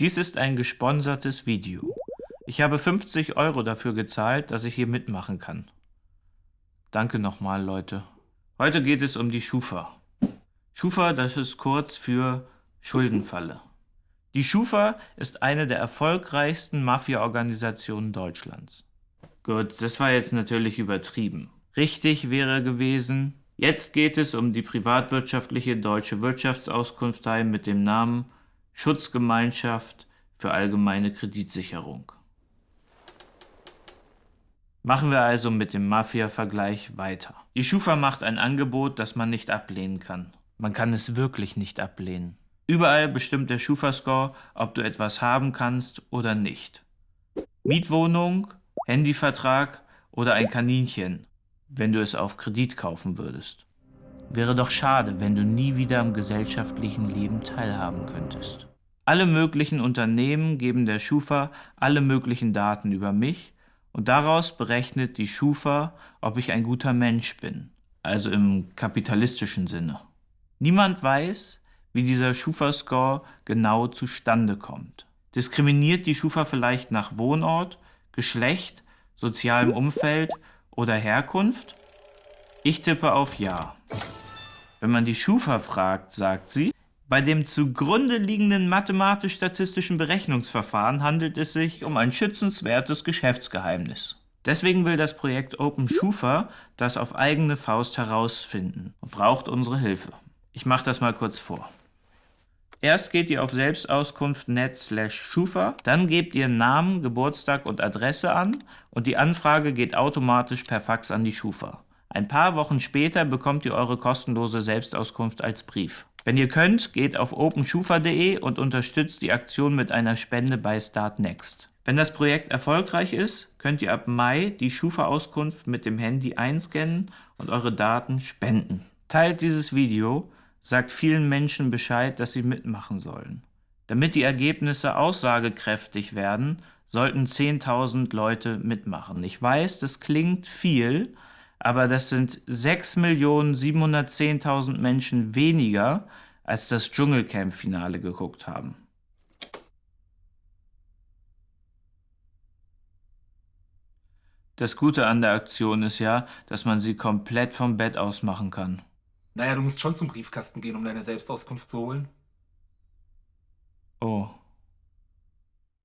Dies ist ein gesponsertes Video. Ich habe 50 Euro dafür gezahlt, dass ich hier mitmachen kann. Danke nochmal, Leute. Heute geht es um die Schufa. Schufa, das ist kurz für Schuldenfalle. Die Schufa ist eine der erfolgreichsten Mafia-Organisationen Deutschlands. Gut, das war jetzt natürlich übertrieben. Richtig wäre gewesen, jetzt geht es um die privatwirtschaftliche Deutsche Wirtschaftsauskunftei mit dem Namen Schutzgemeinschaft für allgemeine Kreditsicherung. Machen wir also mit dem Mafia-Vergleich weiter. Die Schufa macht ein Angebot, das man nicht ablehnen kann. Man kann es wirklich nicht ablehnen. Überall bestimmt der Schufa-Score, ob du etwas haben kannst oder nicht. Mietwohnung, Handyvertrag oder ein Kaninchen, wenn du es auf Kredit kaufen würdest. Wäre doch schade, wenn du nie wieder am gesellschaftlichen Leben teilhaben könntest. Alle möglichen Unternehmen geben der Schufa alle möglichen Daten über mich und daraus berechnet die Schufa, ob ich ein guter Mensch bin, also im kapitalistischen Sinne. Niemand weiß, wie dieser Schufa-Score genau zustande kommt. Diskriminiert die Schufa vielleicht nach Wohnort, Geschlecht, sozialem Umfeld oder Herkunft? Ich tippe auf Ja. Wenn man die Schufa fragt, sagt sie, bei dem zugrunde liegenden mathematisch-statistischen Berechnungsverfahren handelt es sich um ein schützenswertes Geschäftsgeheimnis. Deswegen will das Projekt Open Schufa das auf eigene Faust herausfinden und braucht unsere Hilfe. Ich mache das mal kurz vor. Erst geht ihr auf selbstauskunft.net slash schufa, dann gebt ihr Namen, Geburtstag und Adresse an und die Anfrage geht automatisch per Fax an die Schufa. Ein paar Wochen später bekommt ihr eure kostenlose Selbstauskunft als Brief. Wenn ihr könnt, geht auf openschufa.de und unterstützt die Aktion mit einer Spende bei Startnext. Wenn das Projekt erfolgreich ist, könnt ihr ab Mai die Schufa-Auskunft mit dem Handy einscannen und eure Daten spenden. Teilt dieses Video, sagt vielen Menschen Bescheid, dass sie mitmachen sollen. Damit die Ergebnisse aussagekräftig werden, sollten 10.000 Leute mitmachen. Ich weiß, das klingt viel, aber das sind 6.710.000 Menschen weniger, als das Dschungelcamp-Finale geguckt haben. Das Gute an der Aktion ist ja, dass man sie komplett vom Bett aus machen kann. Naja, du musst schon zum Briefkasten gehen, um deine Selbstauskunft zu holen. Oh.